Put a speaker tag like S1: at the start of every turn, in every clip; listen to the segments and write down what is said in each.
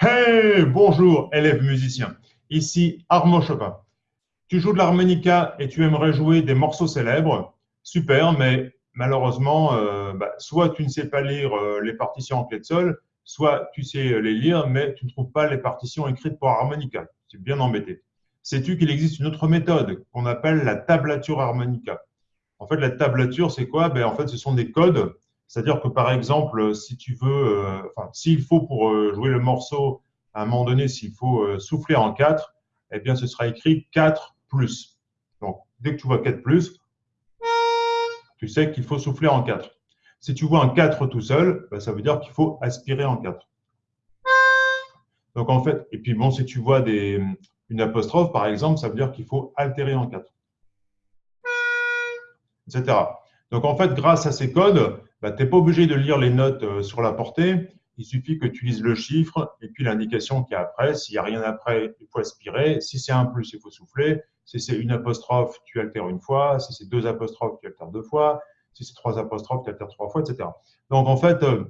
S1: Hey, bonjour, élève musicien. Ici Armand Chopin. Tu joues de l'harmonica et tu aimerais jouer des morceaux célèbres. Super, mais malheureusement, euh, bah, soit tu ne sais pas lire euh, les partitions en clé de sol, soit tu sais les lire, mais tu ne trouves pas les partitions écrites pour harmonica. C'est bien embêté. Sais-tu qu'il existe une autre méthode qu'on appelle la tablature harmonica? En fait, la tablature, c'est quoi? Ben, En fait, ce sont des codes c'est-à-dire que par exemple, si tu veux, euh, enfin, s'il faut pour euh, jouer le morceau, à un moment donné, s'il faut euh, souffler en 4, eh bien, ce sera écrit 4 plus. Donc, dès que tu vois 4 plus, tu sais qu'il faut souffler en 4. Si tu vois un 4 tout seul, ben, ça veut dire qu'il faut aspirer en 4. Donc, en fait, et puis bon, si tu vois une apostrophe, par exemple, ça veut dire qu'il faut altérer en 4. Etc. Donc, en fait, grâce à ces codes, bah, tu n'es pas obligé de lire les notes euh, sur la portée. Il suffit que tu lises le chiffre et puis l'indication qu'il y a après. S'il n'y a rien après, il faut aspirer. Si c'est un plus, il faut souffler. Si c'est une apostrophe, tu altères une fois. Si c'est deux apostrophes, tu altères deux fois. Si c'est trois apostrophes, tu altères trois fois, etc. Donc, en fait, euh,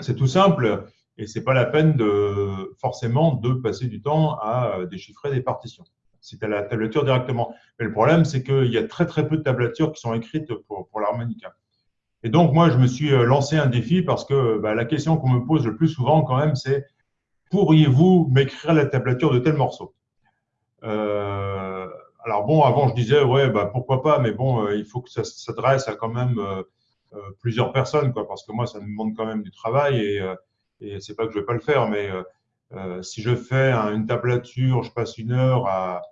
S1: c'est tout simple et c'est pas la peine de forcément de passer du temps à euh, déchiffrer des partitions. Si tu la tablature directement. Mais le problème, c'est qu'il y a très très peu de tablatures qui sont écrites pour, pour l'harmonica. Et donc, moi, je me suis euh, lancé un défi parce que bah, la question qu'on me pose le plus souvent, quand même, c'est pourriez-vous m'écrire la tablature de tel morceau? Euh, Alors, bon, avant, je disais, ouais, bah, pourquoi pas, mais bon, euh, il faut que ça s'adresse à quand même plusieurs personnes, quoi, parce que moi, ça me demande quand même du travail et, et c'est pas que je vais pas le faire, mais si je fais une tablature, je passe une heure à,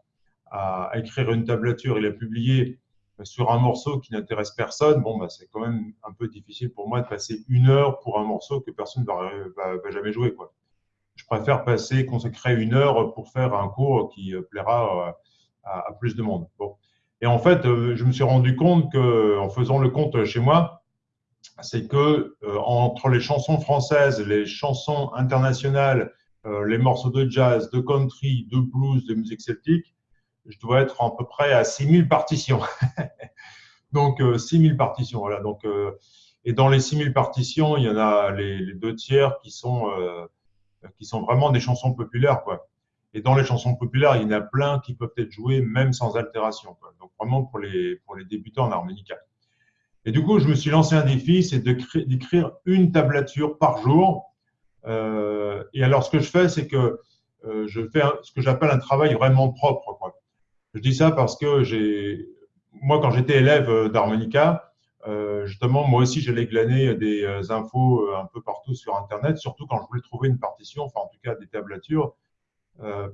S1: à écrire une tablature et la publier sur un morceau qui n'intéresse personne, bon, bah, c'est quand même un peu difficile pour moi de passer une heure pour un morceau que personne ne va, jamais jouer. Je préfère passer, consacrer une heure pour faire un cours qui euh, plaira euh, à, plus de monde. Et en fait, euh, je me suis rendu compte que, en faisant le compte chez moi, c'est que entre les chansons françaises, les chansons internationales, les morceaux de jazz, de country, de blues, de musique celtique, je dois être à peu près à 6000 partitions. donc, 6000 euh, partitions. Voilà. Donc, euh, et dans les 6000 partitions, il y en a les, deux tiers qui sont, euh, qui sont vraiment des chansons populaires. Quoi. Et dans les chansons populaires, il y en a plein qui peuvent être jouées même sans altération. Donc, vraiment pour les, pour les débutants en harmonica. Et du coup, je me suis lancé un défi, c'est d'écrire une tablature par jour. Et alors, ce que je fais, c'est que je fais ce que j'appelle un travail vraiment propre. Quoi. Je dis ça parce que j'ai, moi, quand j'étais élève euh, d'harmonica, euh, justement, moi aussi, j'allais glaner des euh, infos un peu partout sur Internet, surtout quand je voulais trouver une partition, enfin, en tout cas, des tablatures.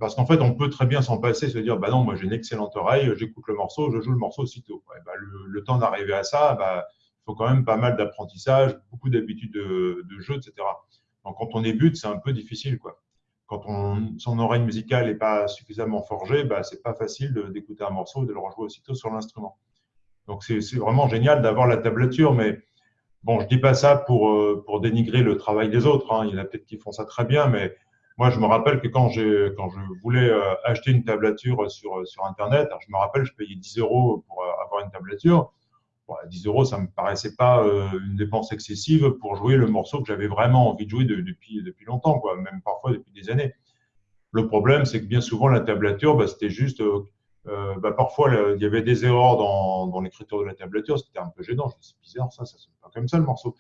S1: parce qu'en fait, on peut très bien s'en passer, se dire, bah non, moi j'ai une excellente oreille, j'écoute le morceau, je joue le morceau aussitôt. bah, le, temps d'arriver à ça, bah, il faut quand même pas mal d'apprentissage, beaucoup d'habitudes de, de, jeu, etc. Donc, quand on débute, c'est un peu difficile, quoi quand on, son oreille musicale n'est pas suffisamment forgée, bah, c'est pas facile d'écouter un morceau et de le rejouer aussitôt sur l'instrument. Donc c'est vraiment génial d'avoir la tablature, mais bon, je dis pas ça pour, euh, dénigrer le travail des autres. Hein. Il y en a peut-être qui font ça très bien, mais moi je me rappelle que quand, je voulais euh, acheter une tablature sur, sur Internet, je me rappelle, je payais 10 euros pour euh, avoir une tablature. 10 euros, ça me paraissait pas euh, une dépense excessive pour jouer le morceau que j'avais vraiment envie de jouer depuis, depuis longtemps, quoi, même parfois depuis des années. Le problème, c'est que bien souvent, la tablature, bah, c'était juste. Euh, euh, bah, parfois, il y avait des erreurs dans, l'écriture de la tablature, c'était un peu gênant. C'est bizarre, ça, ça ne pas comme ça le morceau.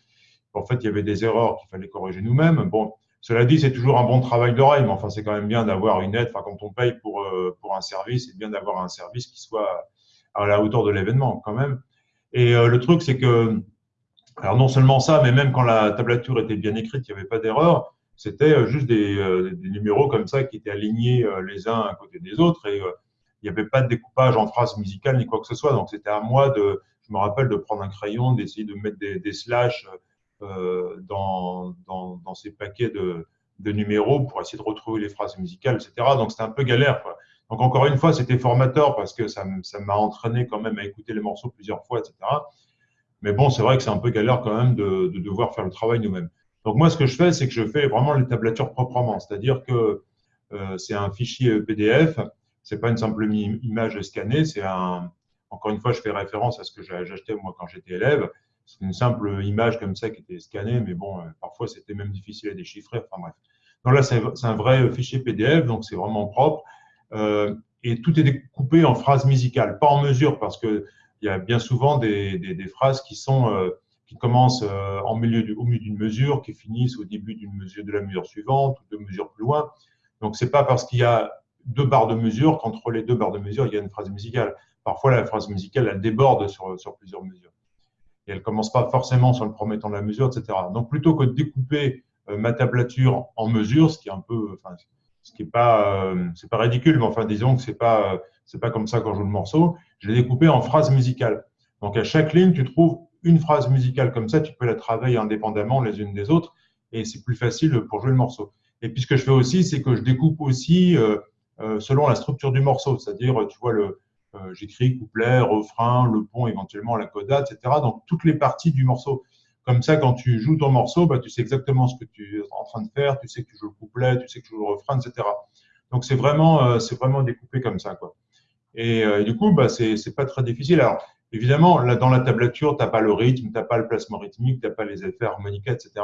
S1: En fait, il y avait des erreurs qu'il fallait corriger nous-mêmes. Bon, cela dit, c'est toujours un bon travail d'oreille, mais enfin, c'est quand même bien d'avoir une aide. Enfin, quand on paye pour, pour un service, c'est bien d'avoir un service qui soit à la hauteur de l'événement, quand même. Et euh, le truc, c'est que, alors non seulement ça, mais même quand la tablature était bien écrite, il n'y avait pas d'erreur. C'était euh, juste des, euh, des, numéros comme ça qui étaés alignés les uns à côté des autres et il n'y avait pas de découpage en phrases musicales ni quoi que ce soit. Donc c'était à moi de, je me rappelle, de prendre un crayon, d'essayer de mettre des, des slash dans, dans, dans, ces paquets de, de, numéros pour essayer de retrouver les phrases musicales, etc. Donc c'était un peu galère. Quoi. Donc encore une fois, c'était formateur parce que ça m'a entraîné quand même à écouter les morceaux plusieurs fois, etc. Mais bon, c'est vrai que c'est un peu galère quand même de, de devoir faire le travail nous-mêmes. Donc moi, ce que je fais, c'est que je fais vraiment les tablatures proprement, c'est-à-dire que euh, c'est un fichier PDF, c'est pas une simple image scannée, c'est un. Encore une fois, je fais référence à ce que j'achetais moi quand j'étais élève. C'est une simple image comme ça qui était scannée, mais bon, euh, parfois c'était même difficile à déchiffrer. Enfin bref. Donc là, c'est un vrai fichier PDF, donc c'est vraiment propre. Et tout est découpé en phrases musicales, pas en mesure, parce que il y a bien souvent des, phrases qui sont qui commencent du, au milieu d'une mesure, qui finissent au début d'une mesure de la mesure suivante ou de mesure plus loin. Donc c'est pas parce qu'il y a deux barres de mesure qu'entre les deux barres de mesure il y a une phrase musicale. Parfois la phrase musicale elle déborde sur, sur plusieurs mesures et elle commence pas forcément sur le premier temps de la mesure, etc. Donc plutôt que de découper euh, ma tablature en mesure, ce qui est un peu, enfin, ce qui est pas, euh, pas ridicule, mais enfin disons que c'est pas, euh, c'est pas comme ça quand je joue le morceau. Je l'ai découpé en phrases musicales. Donc à chaque ligne, tu trouves une phrase musicale comme ça, tu peux la travailler indépendamment les unes des autres et c'est plus facile pour jouer le morceau. Et puis ce que je fais aussi, c'est que je découpe aussi euh, selon la structure du morceau, c'est-à-dire, tu vois, le, j'écris couplet, refrain, le pont, éventuellement la coda, etc. Donc toutes les parties du morceau. Comme ça, quand tu joues ton morceau, bah, tu sais exactement ce que tu es en train de faire, tu sais que tu joues le couplet, tu sais que tu joues le refrain, etc. Donc c'est vraiment, c'est vraiment découpé comme ça, quoi. Et, du coup, bah, c'est pas très difficile. Alors évidemment, là dans la tablature, t'as pas le rythme, t'as pas le placement rythmique, t'as pas les effets harmonicaux, etc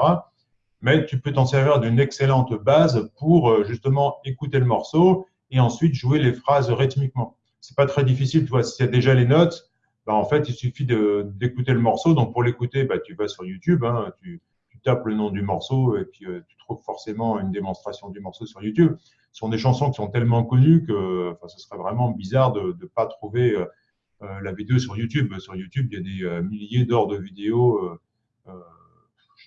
S1: mais tu peux t'en servir d'une excellente base pour euh, justement écouter le morceau et ensuite jouer les phrases rythmiquement. C'est pas très difficile, tu vois, s'il y a déjà les notes, bah, en fait, il suffit d'écouter le morceau. Donc, pour l'écouter, bah, tu vas sur YouTube, hein, tu, tu, tapes le nom du morceau et puis euh, tu trouves forcément une démonstration du morceau sur YouTube. Ce sont des chansons qui sont tellement connues que enfin, ce serait vraiment bizarre de ne pas trouver euh, la vidéo sur YouTube. Sur YouTube, il y a des milliers d'heures de vidéos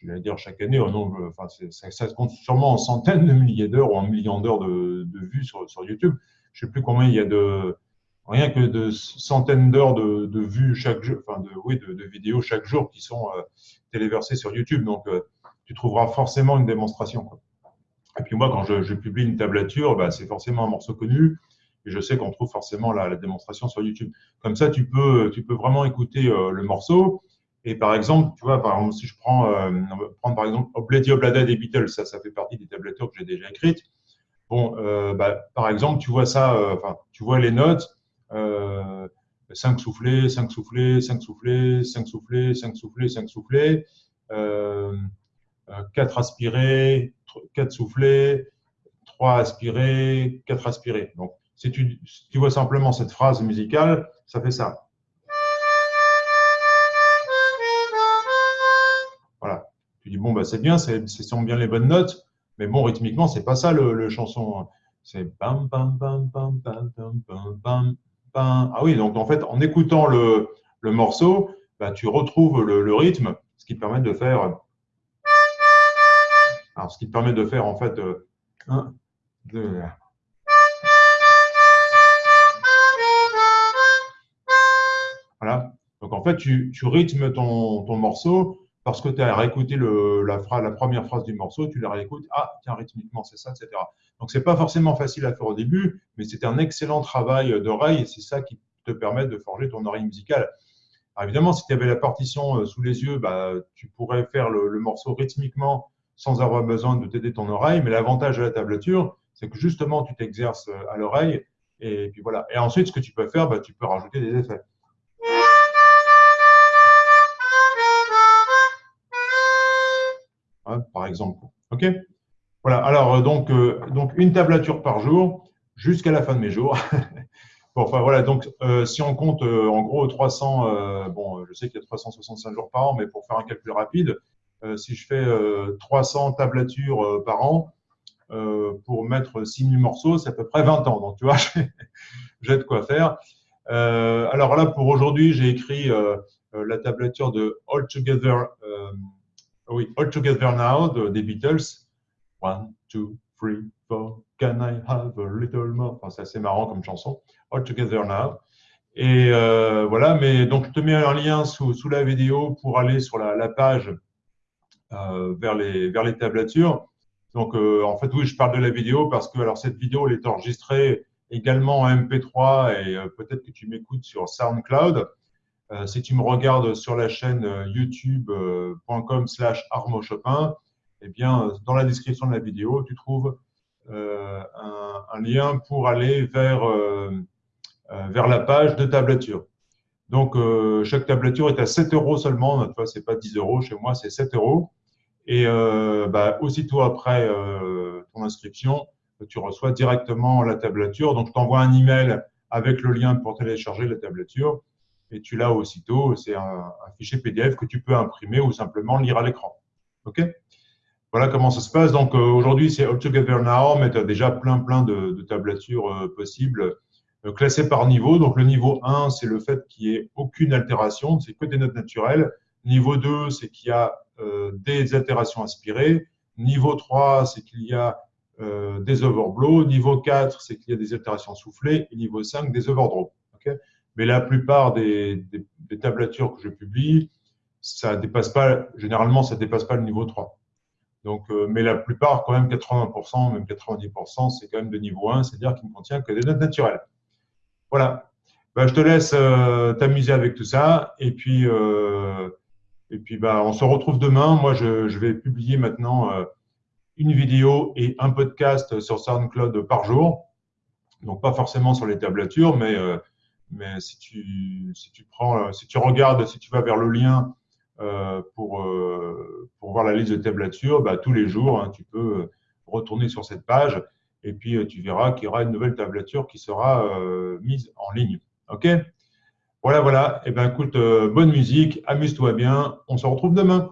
S1: je vais dire chaque année, enfin, ça, ça, compte sûrement en centaines de milliers d'heures ou en millions d'heures de, de, vues sur, sur, YouTube. Je ne sais plus combien il y a de, rien que de centaines d'heures de, de, vues chaque jour, enfin de, oui, de, vidéos chaque jour qui sont euh, téléversées sur YouTube. Donc, euh, tu trouveras forcément une démonstration. Quoi. Et puis moi, quand je, je publie une tablature, bah, c'est forcément un morceau connu. Et je sais qu'on trouve forcément la, la, démonstration sur YouTube. Comme ça, tu peux, tu peux vraiment écouter euh, le morceau et par exemple, tu vois, par exemple, si je prends, euh, prendre par exemple Obladi Oblada des Beatles, ça, ça fait partie des tablatures que j'ai déjà écrites. Bon, euh, bah, par exemple, tu vois ça, euh, enfin, tu vois les notes, euh, 5 soufflets, 5 soufflets, 5 soufflets, 5 soufflets, 5 soufflets, 5 4 euh, euh, aspirés, 4 soufflets, 3 aspirés, 4 aspirés. Donc, si tu, vois simplement cette phrase musicale, ça fait ça. Voilà. Tu dis, bon, bah, c'est bien, ce sont bien les bonnes notes, mais bon, rythmiquement, c'est pas ça le, chanson. C'est bam, bam, bam, bam, bam, bam, bam, bam. Ah oui, donc en fait, en écoutant le, morceau, bah, tu retrouves le, rythme, ce qui te permet de faire. Alors, ce qui te permet de faire en fait. Euh. Voilà. Donc en fait, tu, rythmes ton morceau parce que tu as réécouté la, première phrase du morceau, tu la réécoutes, ah, tiens, rythmiquement, c'est ça, etc. Donc, c'est pas forcément facile à faire au début, mais c'est un excellent travail d'oreille et c'est ça qui te permet de forger ton oreille musicale. Évidemment, si tu avais la partition euh, sous les yeux, bah, tu pourrais faire le, le morceau rythmiquement sans avoir besoin de t'aider ton oreille, mais l'avantage de la tablature, c'est que justement, tu t'exerces euh, à l'oreille et puis voilà. Et ensuite, ce que tu peux faire, bah, tu peux rajouter des effets. Exemple. OK? Voilà, alors euh, donc, euh, donc une tablature par jour jusqu'à la fin de mes jours. bon, enfin voilà, donc euh, si on compte en gros 300, bon, je sais qu'il y a 365 jours par an, mais pour faire un calcul rapide, si je fais 300 tablatures par an, pour mettre 6000 morceaux, c'est à peu près 20 ans. Donc, tu vois, j'ai de quoi faire. alors là, pour aujourd'hui, j'ai écrit la tablature de All Together oui, All Together Now des Beatles. One, two, three, four, can I have a little more? Enfin, C'est assez marrant comme chanson. All Together Now. Et euh, voilà, mais donc je te mets un lien sous, sous la vidéo pour aller sur la, la page euh, vers, les, vers les tablatures. Donc euh, en fait, oui, je parle de la vidéo parce que alors cette vidéo, elle est enregistrée également en MP3 et euh, peut-être que tu m'écoutes sur SoundCloud. Euh, si tu me regardes sur la chaîne euh, youtube.com slash Armo Chopin, eh bien, dans la description de la vidéo, tu trouves euh, un, un, lien pour aller vers, vers la page de tablature. Donc, chaque tablature est à 7 euros seulement. Notre fois, c'est pas 10 euros. Chez moi, c'est 7 euros. Et bah, aussitôt après ton inscription, tu reçois directement la tablature. Donc, je t'envoie un email avec le lien pour télécharger la tablature et tu l'as aussitôt. C'est un, fichier PDF que tu peux imprimer ou simplement lire à l'écran. OK? Voilà comment ça se passe. Donc, euh, aujourd'hui, c'est All Now, mais tu as déjà plein, plein de, tablatures euh, possibles euh, classées par niveau. Donc, le niveau 1, c'est le fait qu'il n'y ait aucune altération, c'est que des notes naturelles. Niveau 2, c'est qu'il y a des altérations aspirées. Niveau 3, c'est qu'il y a des overblows. Niveau 4, c'est qu'il y a des altérations soufflées. Et niveau 5, des overdrops. Mais la plupart des, tablatures que je publie, ça dépasse pas, généralement, ça dépasse pas le niveau 3. Donc, euh, mais la plupart, quand même 80%, même 90%, c'est quand même de niveau 1, c'est-à-dire qu'il ne contient que des notes naturelles. Voilà. Bah, je te laisse euh, t'amuser avec tout ça. Et puis, euh, et puis bah, on se retrouve demain. Moi, je, je vais publier maintenant une vidéo et un podcast sur SoundCloud par jour. Donc, pas forcément sur les tablatures, mais mais si tu, si tu prends, euh, si tu regardes, si tu vas vers le lien euh, pour, euh, pour voir la liste de tablatures, bah, tous les jours, hein, tu peux retourner sur cette page et puis tu verras qu'il y aura une nouvelle tablature qui sera mise en ligne. OK? Voilà, voilà. Eh ben, écoute, bonne musique, amuse-toi bien. On se retrouve demain.